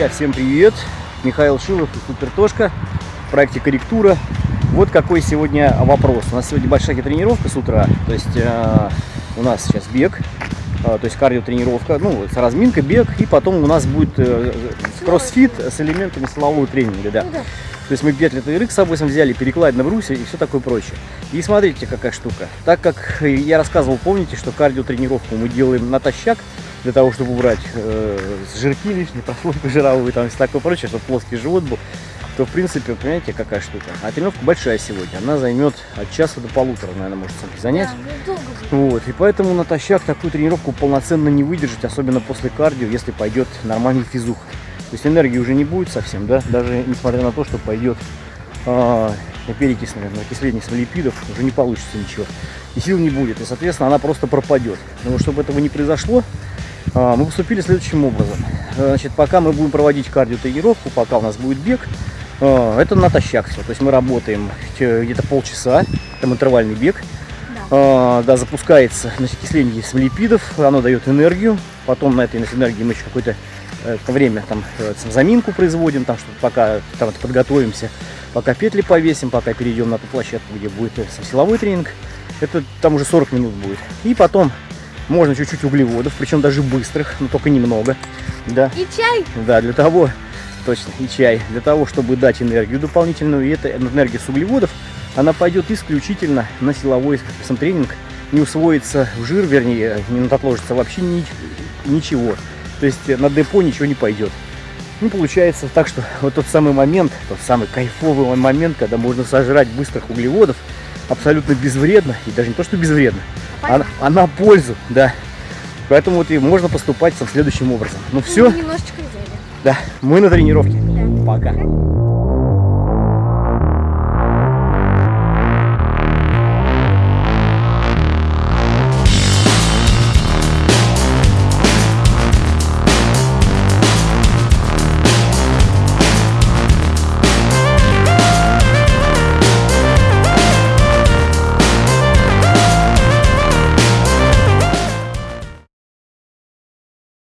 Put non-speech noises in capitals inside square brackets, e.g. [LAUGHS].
Друзья, всем привет! Михаил Шилов и Супертошка в проекте «Корректура». Вот какой сегодня вопрос. У нас сегодня большая тренировка с утра, то есть э, у нас сейчас бег, э, то есть кардиотренировка, ну, с разминкой, бег, и потом у нас будет э, кроссфит с элементами силового тренинга, да. Ну да. То есть мы петли ТРХ с собой взяли, перекладь на брусья и все такое прочее. И смотрите, какая штука. Так как я рассказывал, помните, что кардиотренировку мы делаем натощак, для того, чтобы убрать э, жирки лишние, [LAUGHS] прослойку жировую там и такое прочее, чтобы плоский живот был, то, в принципе, понимаете, какая штука. А тренировка большая сегодня, она займет от часа до полутора, наверное, может занять. Да, ну. Вот, и поэтому натощак такую тренировку полноценно не выдержать, особенно после кардио, если пойдет нормальный физух. То есть энергии уже не будет совсем, да, даже несмотря на то, что пойдет э, перекись, наверное, окисление липидов, уже не получится ничего. И сил не будет, и, соответственно, она просто пропадет. Но чтобы этого не произошло, мы поступили следующим образом. Э, значит, пока мы будем проводить кардиотренировку, пока у нас будет бег, э, это натощак все. То есть мы работаем где-то полчаса, там интервальный бег. Да. Да, запускается значит, окисление липидов, оно дает энергию. Потом на этой энергии мы еще какое-то э, время там заминку производим, там, чтобы пока там, подготовимся, пока петли повесим, пока перейдем на ту площадку, где будет силовой тренинг. Это там уже 40 минут будет. И потом можно чуть-чуть углеводов, причем даже быстрых, но только немного. Да, И чай. да, для того, точно, и чай, для того, чтобы дать энергию дополнительную, и эта энергия с углеводов, она пойдет исключительно на силовой тренинг, не усвоится в жир, вернее, не отложится вообще ни, ничего. То есть на депо ничего не пойдет. Ну, получается так, что вот тот самый момент, тот самый кайфовый момент, когда можно сожрать быстрых углеводов, абсолютно безвредно, и даже не то, что безвредно, а, Понятно. а на пользу, да. Поэтому вот и можно поступать там следующим образом. Ну Мы все, немножечко взяли. да, мы на тренировке. Да. Пока.